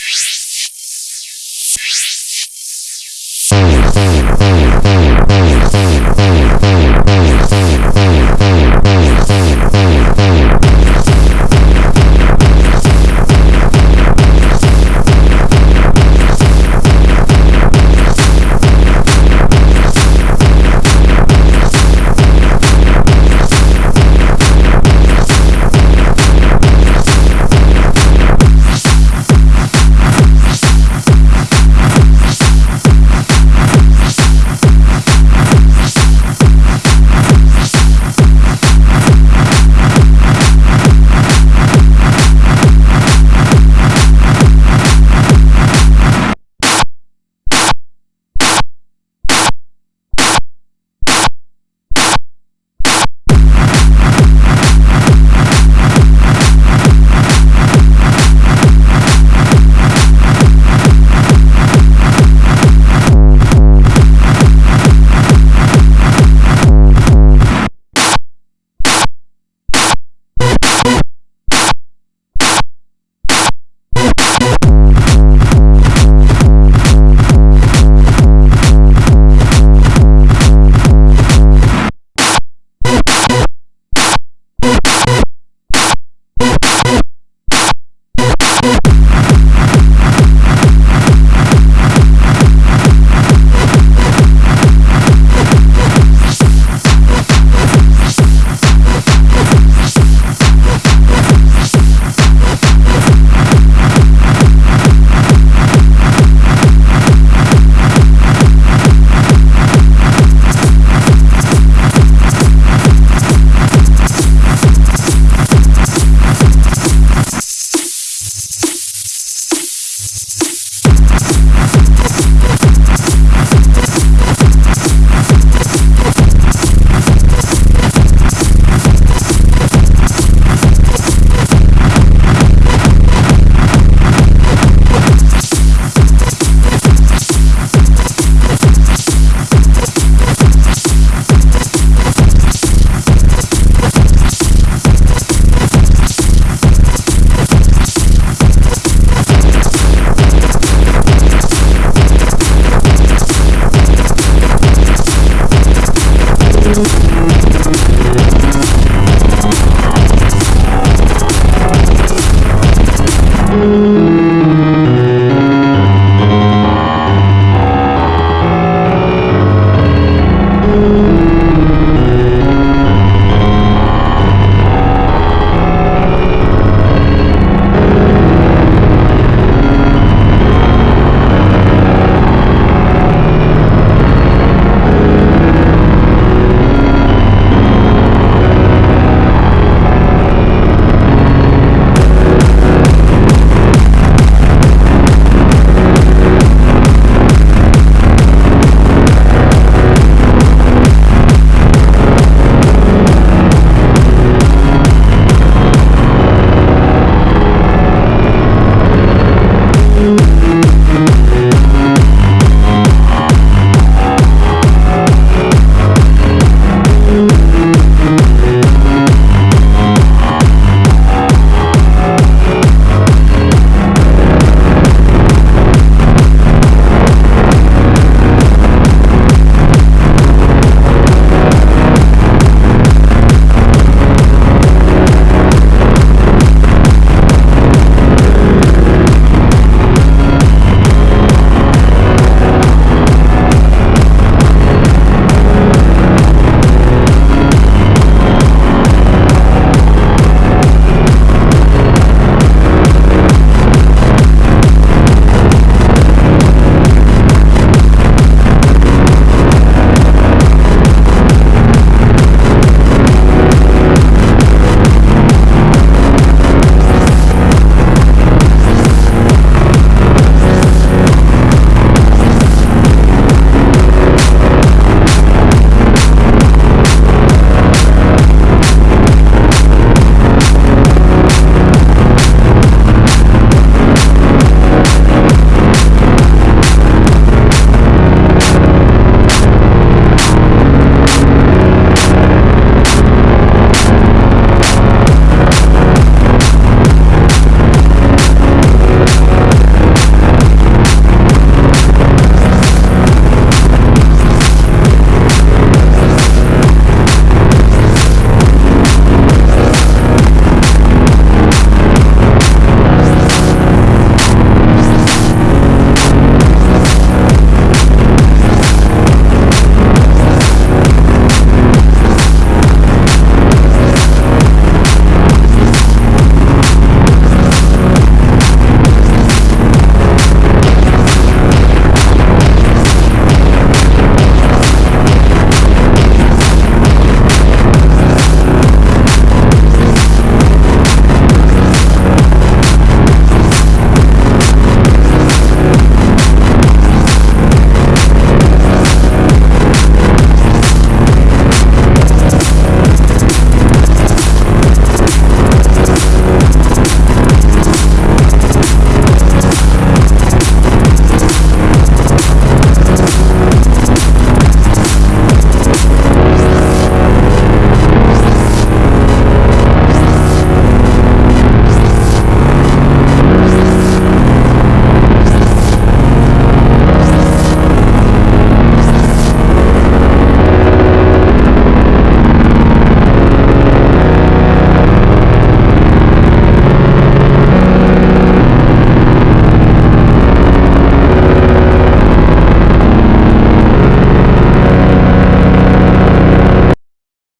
Peace.